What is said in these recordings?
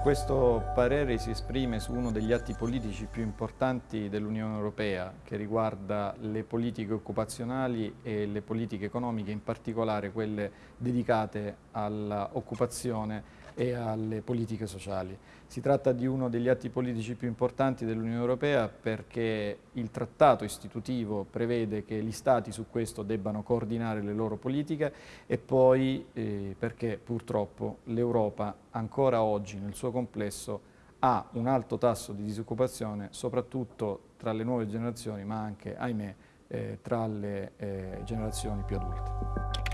Questo parere si esprime su uno degli atti politici più importanti dell'Unione Europea che riguarda le politiche occupazionali e le politiche economiche, in particolare quelle dedicate all'occupazione e alle politiche sociali. Si tratta di uno degli atti politici più importanti dell'Unione Europea perché il trattato istitutivo prevede che gli Stati su questo debbano coordinare le loro politiche e poi eh, perché purtroppo l'Europa ancora oggi nel suo complesso ha un alto tasso di disoccupazione soprattutto tra le nuove generazioni ma anche, ahimè, eh, tra le eh, generazioni più adulte.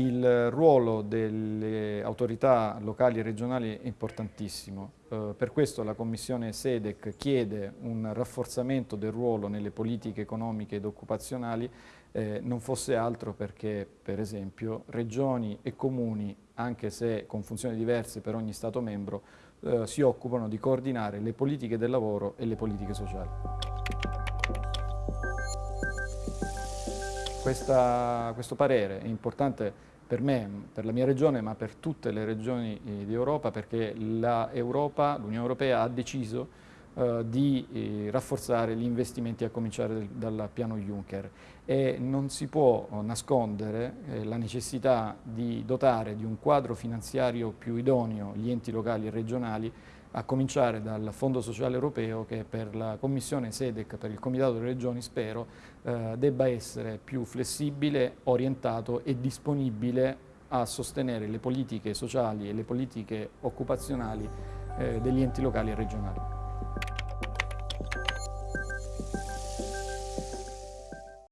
Il ruolo delle autorità locali e regionali è importantissimo, eh, per questo la Commissione SEDEC chiede un rafforzamento del ruolo nelle politiche economiche ed occupazionali, eh, non fosse altro perché per esempio regioni e comuni, anche se con funzioni diverse per ogni Stato membro, eh, si occupano di coordinare le politiche del lavoro e le politiche sociali. Questa, questo parere è importante per me, per la mia regione, ma per tutte le regioni eh, d'Europa, perché l'Unione Europea ha deciso eh, di eh, rafforzare gli investimenti a cominciare del, dal piano Juncker. E non si può nascondere eh, la necessità di dotare di un quadro finanziario più idoneo gli enti locali e regionali a cominciare dal Fondo Sociale Europeo che per la Commissione SEDEC, per il Comitato delle Regioni spero, eh, debba essere più flessibile, orientato e disponibile a sostenere le politiche sociali e le politiche occupazionali eh, degli enti locali e regionali.